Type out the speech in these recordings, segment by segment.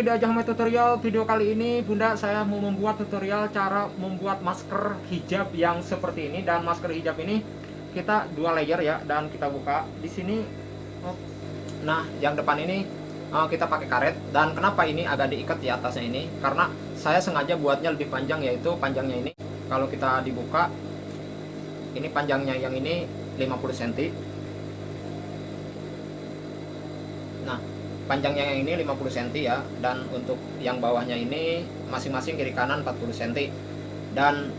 lagi di Ajahme Tutorial Video kali ini Bunda saya mau membuat tutorial cara membuat masker hijab yang seperti ini. Dan masker hijab ini kita dua layer ya Dan kita buka. Di sini oh. Nah yang depan ini uh, kita pakai karet. Dan kenapa ini agak diikat di atasnya ini? Karena saya sengaja buatnya lebih panjang yaitu panjangnya ini. Kalau kita dibuka Ini panjangnya yang ini 50 cm Nah panjangnya yang ini 50 cm ya dan untuk yang bawahnya ini masing-masing kiri kanan 40 cm dan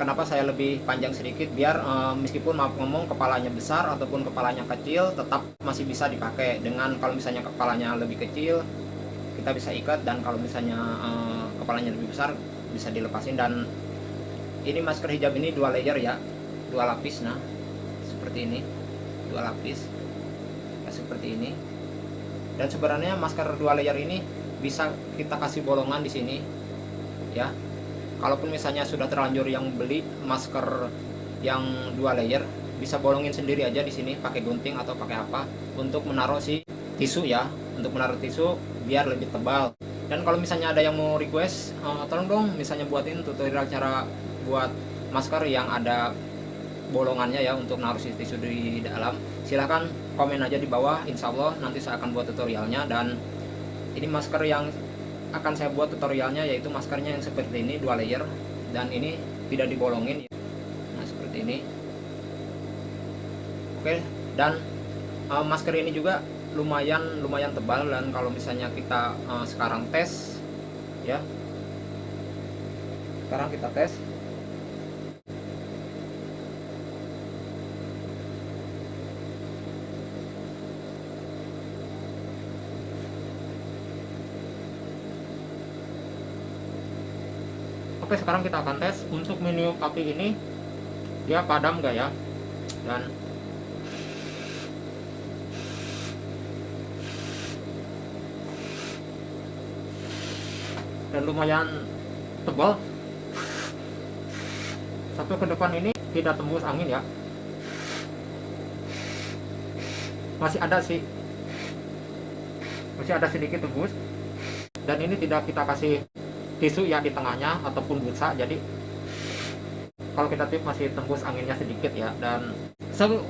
kenapa saya lebih panjang sedikit? Biar e, meskipun maaf ngomong kepalanya besar ataupun kepalanya kecil tetap masih bisa dipakai. Dengan kalau misalnya kepalanya lebih kecil kita bisa ikat. Dan kalau misalnya e, kepalanya lebih besar bisa dilepasin. Dan ini masker hijab ini dua layer ya dua lapis. Nah seperti ini dua lapis. Ya, seperti ini dan sebenarnya masker dua layer ini bisa kita kasih bolongan di sini ya. Kalaupun misalnya sudah terlanjur yang beli masker yang dua layer bisa bolongin sendiri aja di sini pakai gunting atau pakai apa untuk menaruh si tisu ya. Untuk menaruh tisu biar lebih tebal. Dan kalau misalnya ada yang mau request uh, tolong dong misalnya buatin tutorial cara buat masker yang ada bolongannya ya untuk naruh si tisu di dalam. Silahkan komen aja di bawah. Insya Allah nanti saya akan buat tutorialnya. Dan ini masker yang akan saya buat tutorialnya yaitu maskernya yang seperti ini dua layer. Dan ini tidak dibolongin. Nah seperti ini. Oke dan uh, masker ini juga lumayan lumayan tebal. Dan kalau misalnya kita uh, sekarang tes ya. Sekarang kita tes Oke sekarang kita akan tes untuk menu kopi ini. Dia padam gak ya? Dan dan lumayan tebal. Satu ke depan ini tidak tembus angin ya. Masih ada sih. Masih ada sedikit tembus. Dan ini tidak kita kasih tisu ya di tengahnya ataupun busa. Jadi kalau kita tip masih tembus anginnya sedikit ya. Dan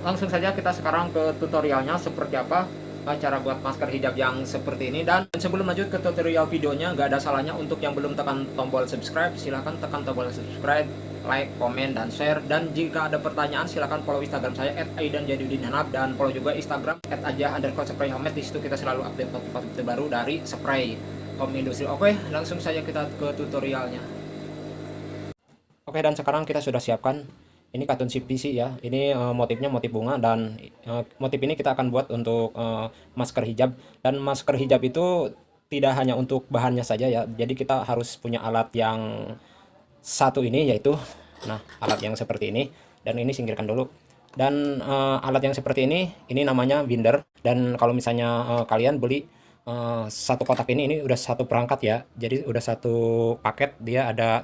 langsung saja kita sekarang ke tutorialnya seperti apa eh, cara buat masker hijab yang seperti ini. Dan sebelum lanjut ke tutorial videonya nggak ada salahnya untuk yang belum tekan tombol subscribe silahkan tekan tombol subscribe like, komen, dan share. Dan jika ada pertanyaan silahkan follow instagram saya at aidanjadudinhanab dan follow juga instagram at aja underscore spray homemade di situ kita selalu update topik-topik terbaru dari spray Home Industry. Oke, langsung saja kita ke tutorialnya. Oke, dan sekarang kita sudah siapkan ini katun CPC ya. Ini uh, motifnya motif bunga dan uh, motif ini kita akan buat untuk uh, masker hijab dan masker hijab itu tidak hanya untuk bahannya saja ya. Jadi kita harus punya alat yang satu ini yaitu nah, alat yang seperti ini dan ini singkirkan dulu. Dan uh, alat yang seperti ini ini namanya binder dan kalau misalnya uh, kalian beli uh, satu kotak ini ini udah satu perangkat ya. Jadi udah satu paket dia ada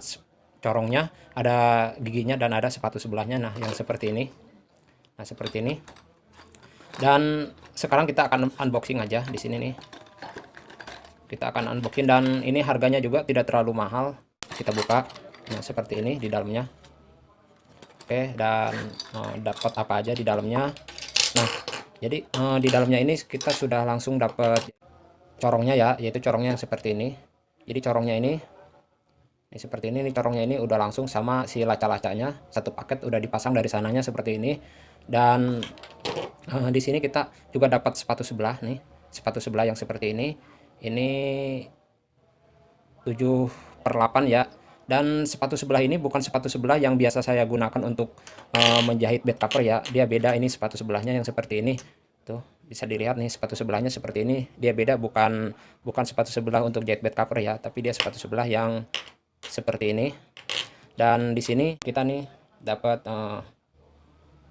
corongnya ada giginya dan ada sepatu sebelahnya. Nah yang seperti ini. Nah seperti ini. Dan sekarang kita akan unboxing aja di sini nih. Kita akan unboxing dan ini harganya juga tidak terlalu mahal. Kita buka. Nah seperti ini di dalamnya. Oke dan uh, dapat apa aja di dalamnya. Nah jadi uh, di dalamnya ini kita sudah langsung dapat corongnya ya yaitu corongnya yang seperti ini. Jadi corongnya ini ini seperti ini, ini corongnya ini udah langsung sama si laca-lacanya. Satu paket udah dipasang dari sananya seperti ini. Dan uh, di sini kita juga dapat sepatu sebelah nih sepatu sebelah yang seperti ini. Ini 7 per 8 ya. Dan sepatu sebelah ini bukan sepatu sebelah yang biasa saya gunakan untuk uh, menjahit bed cover ya. Dia beda ini sepatu sebelahnya yang seperti ini. Tuh bisa dilihat nih sepatu sebelahnya seperti ini. Dia beda bukan bukan sepatu sebelah untuk bed cover ya tapi dia sepatu sebelah yang seperti ini. Dan di sini kita nih dapat uh,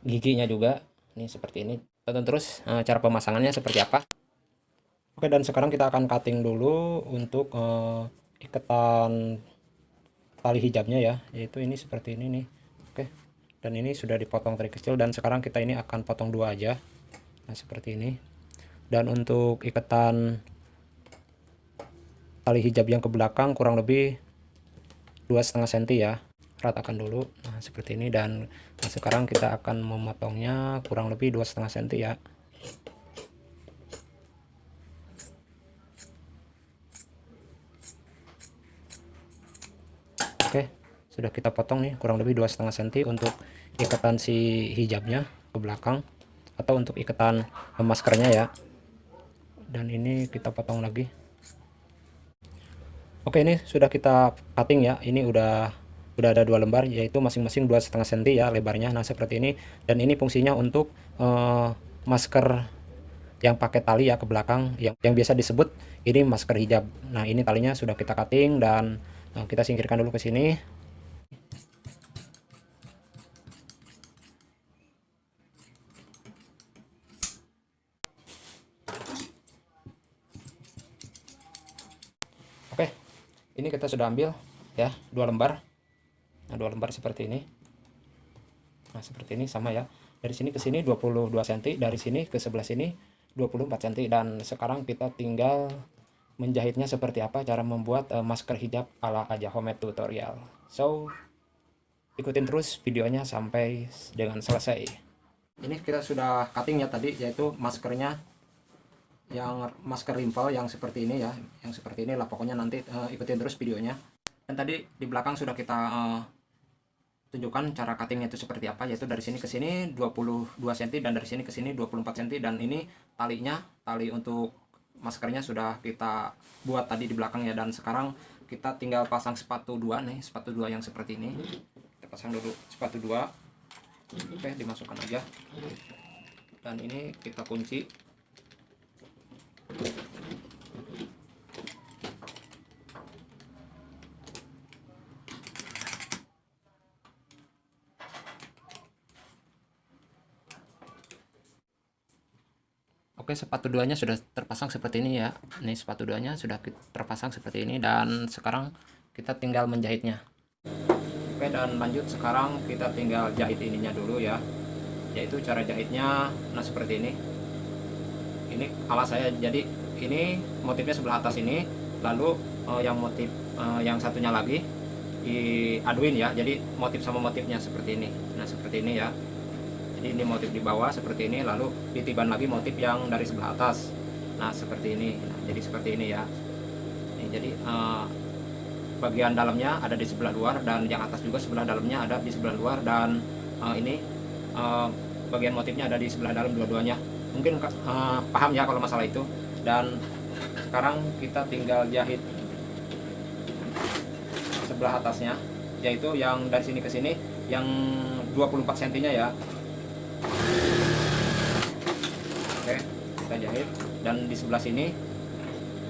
giginya juga nih seperti ini. Tonton terus uh, cara pemasangannya seperti apa. Oke dan sekarang kita akan cutting dulu untuk uh, iketan tali hijabnya ya yaitu ini seperti ini nih. Oke dan ini sudah dipotong dari kecil dan sekarang kita ini akan potong dua aja nah seperti ini. Dan untuk ikatan tali hijab yang ke belakang kurang lebih dua setengah senti ya. Ratakan dulu. Nah seperti ini. Dan nah, sekarang kita akan memotongnya kurang lebih dua setengah senti ya. Oke sudah kita potong nih kurang lebih dua setengah senti untuk ikatan si hijabnya ke belakang atau untuk ikatan maskernya ya. Dan ini kita potong lagi. Oke ini sudah kita cutting ya. Ini udah udah ada dua lembar yaitu masing-masing dua setengah senti ya lebarnya. Nah seperti ini. Dan ini fungsinya untuk uh, masker yang pakai tali ya ke belakang. Yang yang biasa disebut ini masker hijab. Nah ini talinya sudah kita cutting dan uh, kita singkirkan dulu ke sini Oke, ini kita sudah ambil ya dua lembar. Nah, dua lembar seperti ini. Nah, seperti ini sama ya. Dari sini ke sini 22 cm, dari sini ke sebelah sini 24 cm dan sekarang kita tinggal menjahitnya seperti apa cara membuat uh, masker hijab ala aja homemade tutorial. So, ikutin terus videonya sampai dengan selesai. Ini kita sudah cutting ya tadi yaitu maskernya yang masker rimpel yang seperti ini ya yang seperti ini lah pokoknya nanti uh, ikutin terus videonya. Dan tadi di belakang sudah kita uh, tunjukkan cara cuttingnya itu seperti apa yaitu dari sini ke sini 22 cm dan dari sini ke sini 24 cm. Dan ini talinya tali untuk maskernya sudah kita buat tadi di belakang ya. Dan sekarang kita tinggal pasang sepatu dua nih sepatu dua yang seperti ini. Kita pasang dulu sepatu dua. Oke dimasukkan aja. Dan ini kita kunci Oke sepatu duanya sudah terpasang seperti ini ya. Ini sepatu duanya sudah terpasang seperti ini dan sekarang kita tinggal menjahitnya. Oke dan lanjut sekarang kita tinggal jahit ininya dulu ya yaitu cara jahitnya. Nah seperti ini. Ini alas saya. Jadi ini motifnya sebelah atas ini. Lalu uh, yang motif uh, yang satunya lagi diaduin ya. Jadi motif sama motifnya seperti ini. Nah seperti ini ya jadi ini motif di bawah seperti ini lalu ditiban lagi motif yang dari sebelah atas. Nah seperti ini. Nah, jadi seperti ini ya. Ini jadi uh, bagian dalamnya ada di sebelah luar dan yang atas juga sebelah dalamnya ada di sebelah luar dan uh, ini uh, bagian motifnya ada di sebelah dalam dua-duanya. Mungkin uh, paham ya kalau masalah itu. Dan sekarang kita tinggal jahit sebelah atasnya yaitu yang dari sini ke sini yang 24 cm ya oke kita jahit. Dan di sebelah sini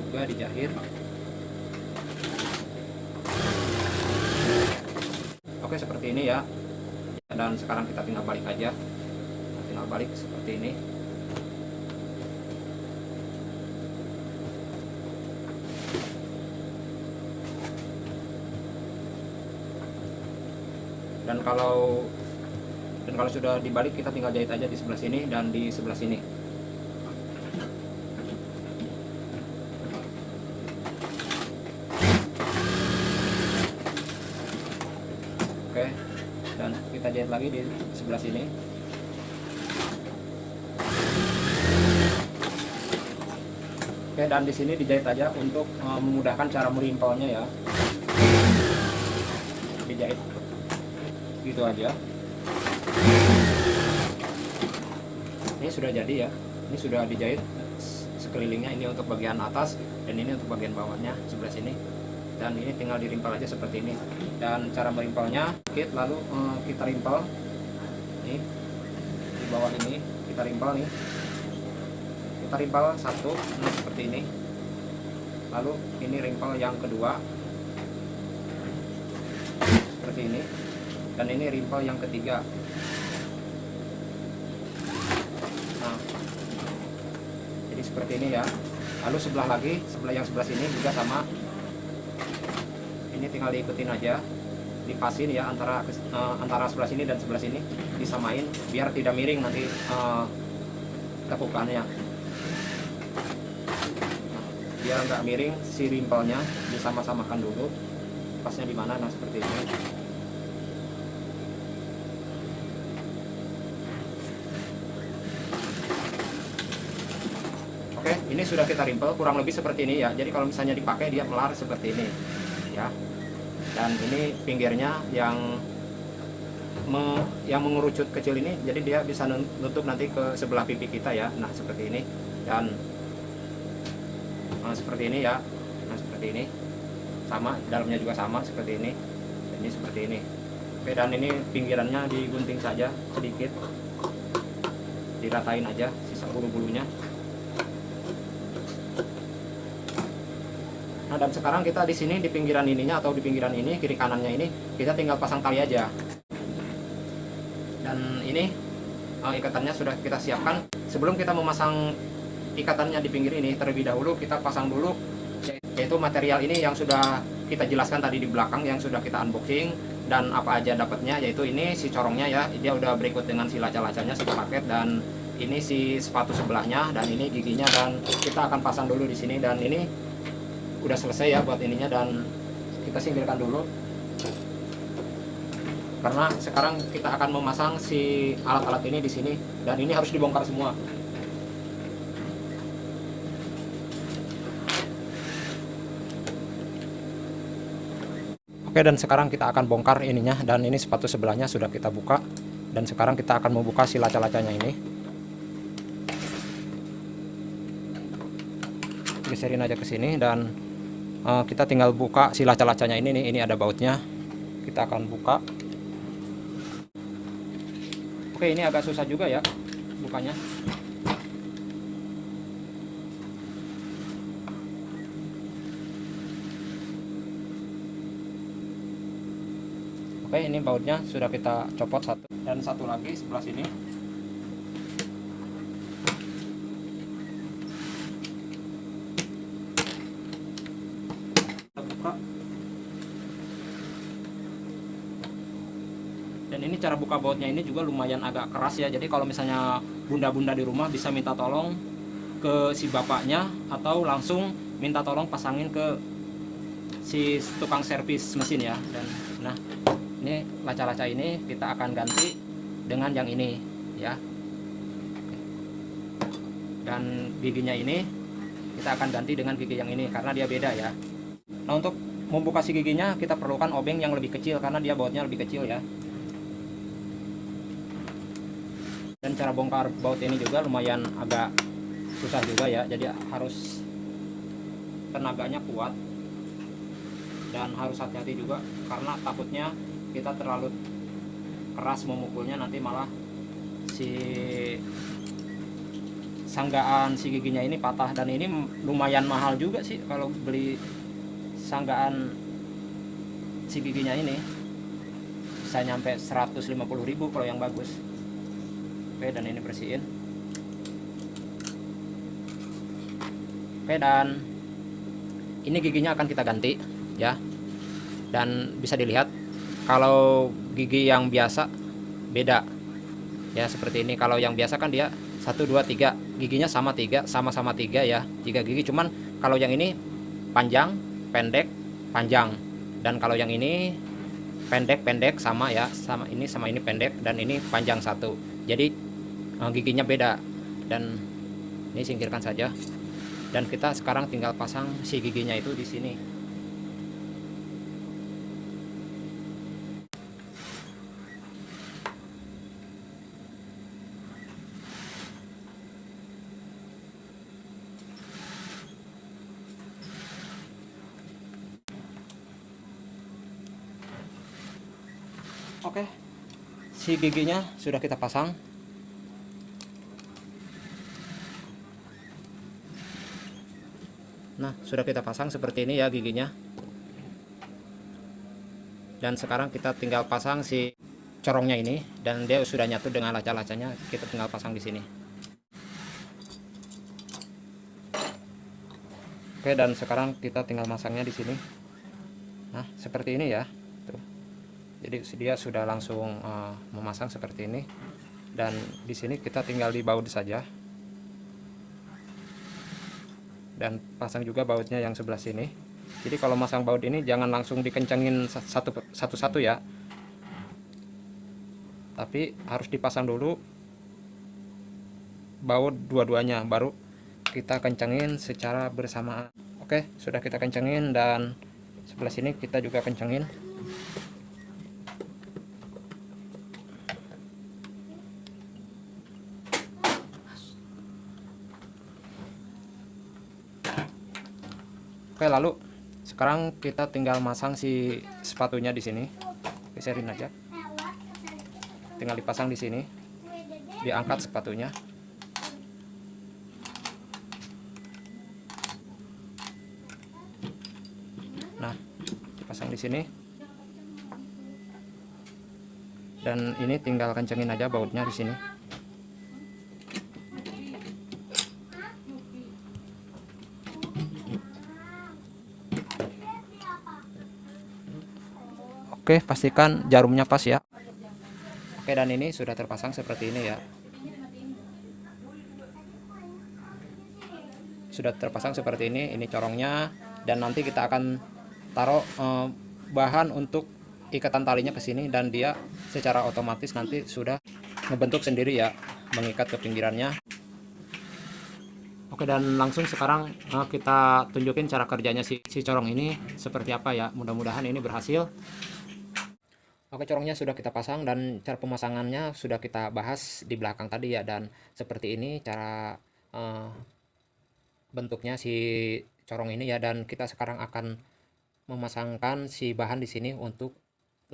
juga dijahit. Oke seperti ini ya. Dan sekarang kita tinggal balik aja. Tinggal balik seperti ini. Dan kalau kalau sudah dibalik kita tinggal jahit aja di sebelah sini dan di sebelah sini. Oke dan kita jahit lagi di sebelah sini. Oke dan di sini dijahit aja untuk uh, memudahkan cara merimpelnya ya. Dijahit. Gitu aja ini sudah jadi ya. Ini sudah dijahit sekelilingnya. Ini untuk bagian atas dan ini untuk bagian bawahnya sebelah sini. Dan ini tinggal dirimpel aja seperti ini. Dan cara merimpelnya kit lalu eh, kita rimpel nih di bawah ini kita rimpel nih. Kita rimpel satu ini seperti ini. Lalu ini rimpel yang kedua. Seperti ini. Dan ini rimpel yang ketiga nah jadi seperti ini ya. Lalu sebelah lagi sebelah yang sebelah sini juga sama. Ini tinggal diikutin aja dipasin ya antara uh, antara sebelah sini dan sebelah sini disamain biar tidak miring nanti uh, tekukannya biar nggak miring si rimpelnya disama-samakan dulu pasnya di mana nah seperti ini oke sudah kita rimpel kurang lebih seperti ini ya. Jadi kalau misalnya dipakai dia melar seperti ini ya. Dan ini pinggirnya yang me, yang mengerucut kecil ini jadi dia bisa nutup nanti ke sebelah pipi kita ya. Nah seperti ini. Dan nah, seperti ini ya. Nah seperti ini. Sama dalamnya juga sama seperti ini. Ini seperti ini. Oke dan ini pinggirannya digunting saja sedikit. Diratain aja sisa bulu-bulunya nah dan sekarang kita di sini di pinggiran ininya atau di pinggiran ini kiri kanannya ini kita tinggal pasang tali aja. Dan ini uh, ikatannya sudah kita siapkan. Sebelum kita memasang ikatannya di pinggir ini terlebih dahulu kita pasang dulu yaitu material ini yang sudah kita jelaskan tadi di belakang yang sudah kita unboxing dan apa aja dapatnya yaitu ini si corongnya ya. Dia udah berikut dengan si laca-lacanya satu paket dan ini si sepatu sebelahnya dan ini giginya dan kita akan pasang dulu di sini. Dan ini udah selesai ya buat ininya dan kita singkirkan dulu. Karena sekarang kita akan memasang si alat-alat ini di sini dan ini harus dibongkar semua. Oke dan sekarang kita akan bongkar ininya dan ini sepatu sebelahnya sudah kita buka. Dan sekarang kita akan membuka si laca-lacanya ini. Geserin aja ke sini dan uh, kita tinggal buka si laca-lacanya ini nih ini ada bautnya. Kita akan buka. Oke ini agak susah juga ya bukanya. Oke ini bautnya sudah kita copot satu dan satu lagi sebelah sini ini cara buka bautnya ini juga lumayan agak keras ya. Jadi kalau misalnya bunda-bunda di rumah bisa minta tolong ke si bapaknya atau langsung minta tolong pasangin ke si tukang servis mesin ya. Dan nah ini laca-laca ini kita akan ganti dengan yang ini ya. Dan giginya ini kita akan ganti dengan gigi yang ini karena dia beda ya. Nah untuk membuka si giginya kita perlukan obeng yang lebih kecil karena dia bautnya lebih kecil ya dan cara bongkar baut ini juga lumayan agak susah juga ya. Jadi harus tenaganya kuat dan harus hati-hati juga karena takutnya kita terlalu keras memukulnya nanti malah si sanggaan si giginya ini patah. Dan ini lumayan mahal juga sih kalau beli sanggaan si giginya ini. Bisa nyampe 150.000 kalau yang bagus oke dan ini bersihin. Oke dan ini giginya akan kita ganti ya. Dan bisa dilihat kalau gigi yang biasa beda ya seperti ini. Kalau yang biasa kan dia 1 2 3 giginya sama tiga sama-sama tiga ya. Tiga gigi cuman kalau yang ini panjang pendek panjang. Dan kalau yang ini pendek pendek sama ya. Sama ini sama ini pendek dan ini panjang satu. Jadi giginya beda. Dan ini singkirkan saja. Dan kita sekarang tinggal pasang si giginya itu di sini. Oke, si giginya sudah kita pasang. Nah, sudah kita pasang seperti ini ya giginya. Dan sekarang kita tinggal pasang si corongnya ini dan dia sudah nyatu dengan laca-lacanya. Kita tinggal pasang di sini. Oke, dan sekarang kita tinggal masangnya di sini. Nah, seperti ini ya. Tuh. Jadi dia sudah langsung uh, memasang seperti ini. Dan di sini kita tinggal di baut saja. Dan pasang juga bautnya yang sebelah sini. Jadi kalau masang baut ini jangan langsung dikencengin satu satu-satu ya. Tapi harus dipasang dulu baut dua-duanya baru kita kencengin secara bersamaan. Oke sudah kita kencengin dan sebelah sini kita juga kencengin Oke, lalu sekarang kita tinggal masang si sepatunya di sini. Geserin aja. Tinggal dipasang di sini. Diangkat sepatunya. Nah, dipasang di sini. Dan ini tinggal kencengin aja bautnya di sini. Oke, pastikan jarumnya pas ya. Oke, dan ini sudah terpasang seperti ini ya. Sudah terpasang seperti ini, ini corongnya dan nanti kita akan taruh eh, bahan untuk ikatan talinya ke sini dan dia secara otomatis nanti sudah membentuk sendiri ya, mengikat ke pinggirannya. Oke dan langsung sekarang eh, kita tunjukin cara kerjanya si, si corong ini seperti apa ya. Mudah-mudahan ini berhasil. Oke corongnya sudah kita pasang dan cara pemasangannya sudah kita bahas di belakang tadi ya. Dan seperti ini cara uh, bentuknya si corong ini ya. Dan kita sekarang akan memasangkan si bahan di sini untuk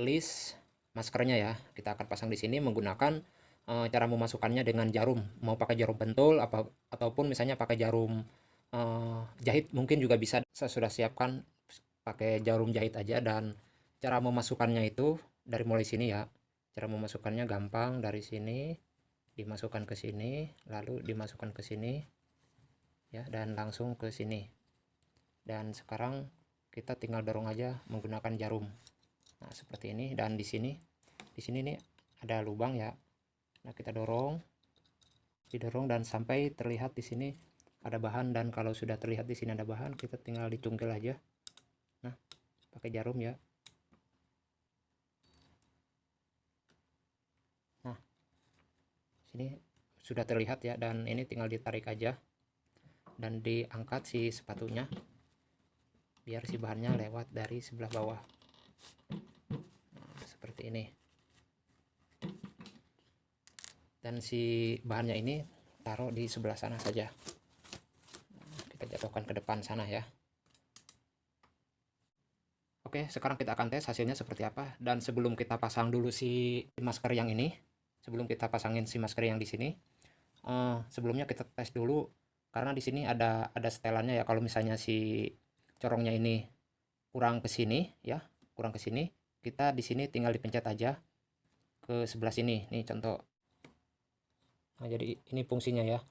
list maskernya ya. Kita akan pasang di sini menggunakan uh, cara memasukkannya dengan jarum. Mau pakai jarum pentul apa ataupun misalnya pakai jarum uh, jahit mungkin juga bisa. Saya sudah siapkan pakai jarum jahit aja dan cara memasukkannya itu dari mulai sini ya. Cara memasukkannya gampang dari sini dimasukkan ke sini lalu dimasukkan ke sini ya dan langsung ke sini. Dan sekarang kita tinggal dorong aja menggunakan jarum. Nah seperti ini dan di sini di sini nih ada lubang ya. Nah kita dorong didorong dan sampai terlihat di sini ada bahan. Dan kalau sudah terlihat di sini ada bahan kita tinggal dicungkil aja. Nah pakai jarum ya sini sudah terlihat ya dan ini tinggal ditarik aja dan diangkat si sepatunya biar si bahannya lewat dari sebelah bawah. Nah, seperti ini. Dan si bahannya ini taruh di sebelah sana saja. Kita jatuhkan ke depan sana ya. Oke sekarang kita akan tes hasilnya seperti apa. Dan sebelum kita pasang dulu si masker yang ini sebelum kita pasangin si masker yang di sini uh, sebelumnya kita tes dulu karena di sini ada ada setelannya ya. Kalau misalnya si corongnya ini kurang ke sini ya kurang ke sini kita di sini tinggal dipencet aja ke sebelah sini. Nih contoh. Nah jadi ini fungsinya ya.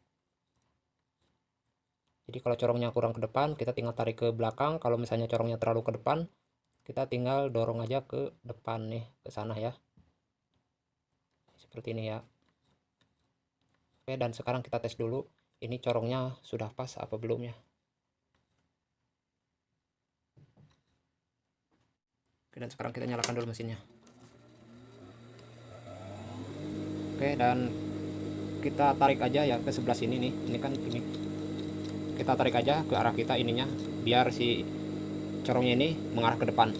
Jadi kalau corongnya kurang ke depan kita tinggal tarik ke belakang. Kalau misalnya corongnya terlalu ke depan kita tinggal dorong aja ke depan nih ke sana ya seperti ini ya. Oke dan sekarang kita tes dulu ini corongnya sudah pas apa belum ya oke dan sekarang kita nyalakan dulu mesinnya. Oke dan kita tarik aja ya ke sebelah sini nih. Ini kan ini. Kita tarik aja ke arah kita ininya biar si corongnya ini mengarah ke depan.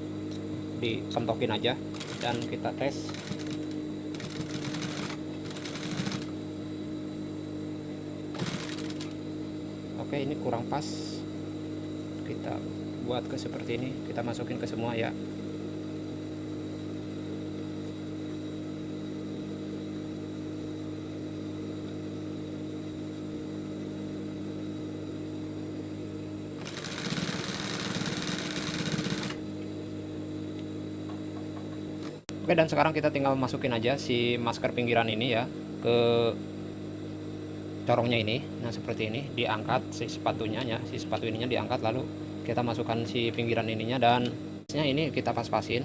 Dipentokin aja dan kita tes oke ini kurang pas. Kita buat ke seperti ini kita masukin ke semua ya. Oke dan sekarang kita tinggal masukin aja si masker pinggiran ini ya ke corongnya ini nah seperti ini diangkat si sepatunya ya si sepatu ininya diangkat lalu kita masukkan si pinggiran ininya dan listnya ini kita pas-pasin.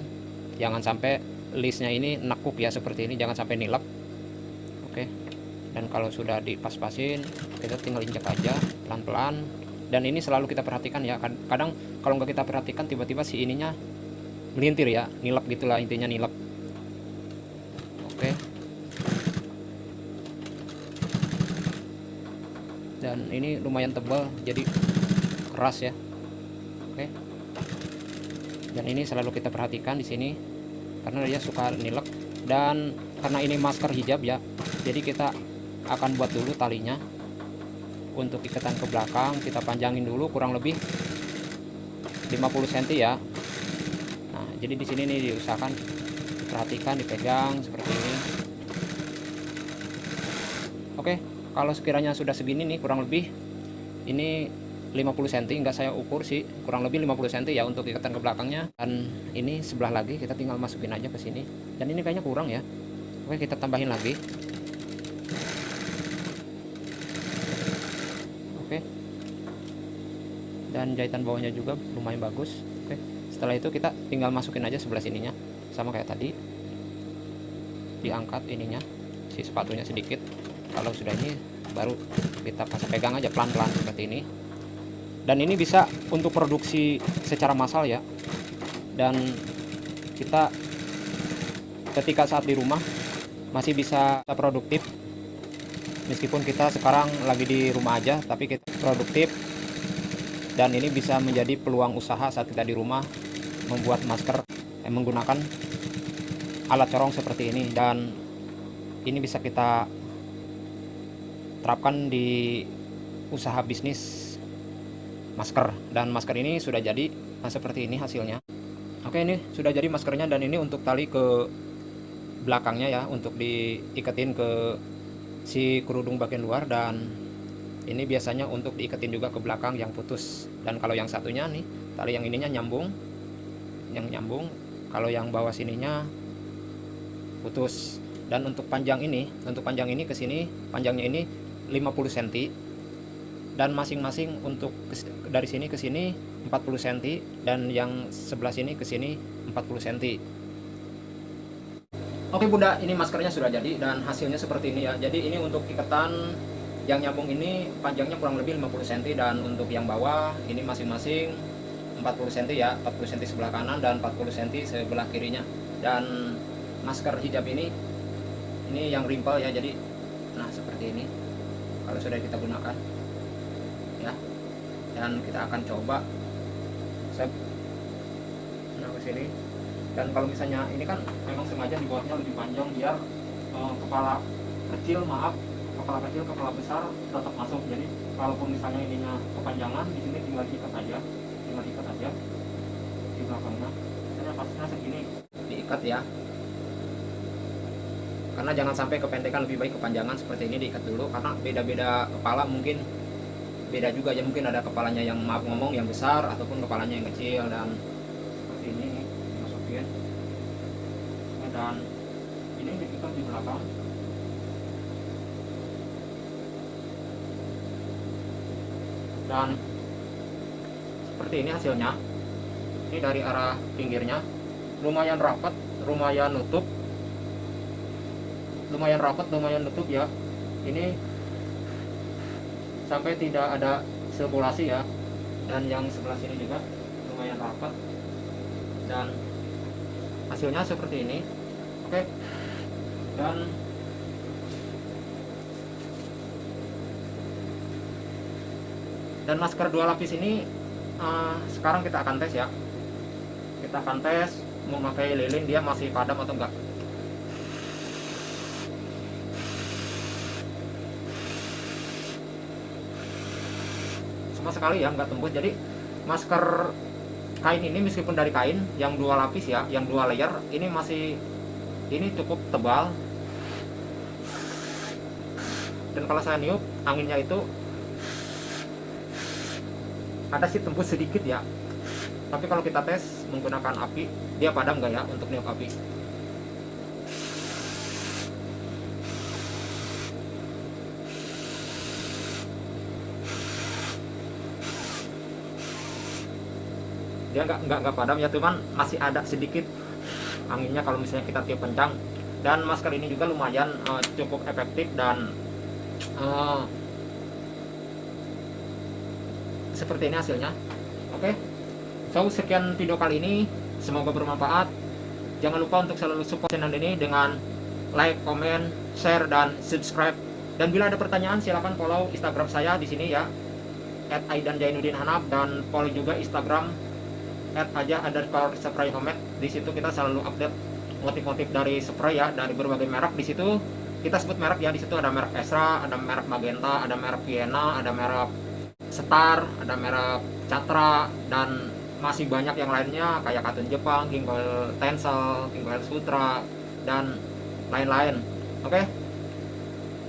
Jangan sampai listnya ini nekuk ya seperti ini jangan sampai nilep. Oke dan kalau sudah dipas-pasin kita tinggal injak aja pelan-pelan. Dan ini selalu kita perhatikan ya Kad- kadang kalau nggak kita perhatikan tiba-tiba si ininya melintir ya nilap gitulah intinya nilap oke dan ini lumayan tebal jadi keras ya. Oke. Dan ini selalu kita perhatikan di sini karena dia suka nilep dan karena ini masker hijab ya jadi kita akan buat dulu talinya. Untuk ikatan ke belakang kita panjangin dulu kurang lebih 50 cm ya. Nah jadi di sini nih diusahakan perhatikan dipegang seperti ini oke kalau sekiranya sudah segini nih kurang lebih ini 50 cm enggak saya ukur sih. Kurang lebih 50 cm ya untuk ikatan ke belakangnya. Dan ini sebelah lagi kita tinggal masukin aja ke sini. Dan ini kayaknya kurang ya. Oke kita tambahin lagi. Oke. Dan jahitan bawahnya juga lumayan bagus. Oke setelah itu kita tinggal masukin aja sebelah sininya. Sama kayak tadi. Diangkat ininya si sepatunya sedikit kalau sudah ini baru kita kasih pegang aja pelan-pelan seperti ini. Dan ini bisa untuk produksi secara massal ya. Dan kita ketika saat di rumah masih bisa produktif. Meskipun kita sekarang lagi di rumah aja tapi kita produktif. Dan ini bisa menjadi peluang usaha saat kita di rumah membuat masker eh, menggunakan alat corong seperti ini. Dan ini bisa kita terapkan di usaha bisnis masker. Dan masker ini sudah jadi nah seperti ini hasilnya. Oke ini sudah jadi maskernya dan ini untuk tali ke belakangnya ya untuk diiketin ke si kerudung bagian luar. Dan ini biasanya untuk diiketin juga ke belakang yang putus. Dan kalau yang satunya nih tali yang ininya nyambung yang nyambung. Kalau yang bawah sininya putus. Dan untuk panjang ini untuk panjang ini ke sini panjangnya ini 50 cm dan masing-masing untuk dari sini ke sini 40 cm dan yang sebelah sini ke sini 40 cm Oke Bunda, ini maskernya sudah jadi dan hasilnya seperti ini ya. Jadi ini untuk ikatan yang nyambung ini panjangnya kurang lebih 50 cm dan untuk yang bawah ini masing-masing 40 cm ya, 40 cm sebelah kanan dan 40 cm sebelah kirinya. Dan masker hijab ini ini yang rimpel ya. Jadi nah seperti ini. Kalau sudah kita gunakan ya. Dan kita akan coba saya nah ke sini. Dan kalau misalnya ini kan memang sengaja dibuatnya lebih panjang biar eh, kepala kecil maaf kepala kecil kepala besar tetap masuk. Jadi kalaupun misalnya ininya kepanjangan di sini tinggal diikat aja tinggal diikat aja di belakangnya. Misalnya pasnya segini. Diikat ya karena jangan sampai kependekan lebih baik kepanjangan seperti ini diikat dulu karena beda-beda kepala mungkin beda juga. Ya mungkin ada kepalanya yang maaf ngomong yang besar ataupun kepalanya yang kecil dan seperti ini masukin Ya, dan ini diikat di belakang. Dan seperti ini hasilnya. Ini dari arah pinggirnya. Lumayan rapat lumayan nutup lumayan rapat lumayan nutup ya. Ini sampai tidak ada sirkulasi ya. Dan yang sebelah sini juga lumayan rapat. Dan hasilnya seperti ini. Oke. Dan dan masker dua lapis ini eh, sekarang kita akan tes ya. Kita akan tes memakai lilin dia masih padam atau enggak sama sekali ya nggak tembus. Jadi masker kain ini meskipun dari kain yang dua lapis ya yang dua layer ini masih ini cukup tebal. Dan kalau saya niup anginnya itu ada sih tembus sedikit ya. Tapi kalau kita tes menggunakan api dia padam nggak ya untuk niup api dia nggak nggak nggak padam ya cuman masih ada sedikit anginnya kalau misalnya kita tiup kencang. Dan masker ini juga lumayan eh, cukup efektif dan eh, seperti ini hasilnya. Oke so sekian video kali ini. Semoga bermanfaat. Jangan lupa untuk selalu support channel ini dengan like, comment, share, dan subscribe. Dan bila ada pertanyaan silahkan follow instagram saya di sini ya at Aidan Jainuddin Hanaf dan follow juga instagram at aja underscore spray homemade di situ kita selalu update motif-motif dari spray ya dari berbagai merek. Di situ kita sebut merek ya di situ ada merek Esra ada merek Magenta ada merek Vienna ada merek Star ada merek Catra dan masih banyak yang lainnya kayak Katun Jepang, Gingoil Tensel, Gingoil Sutra dan lain-lain. Oke?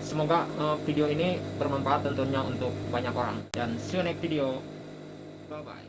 Semoga uh, video ini bermanfaat tentunya untuk banyak orang. Dan see you next video. Bye bye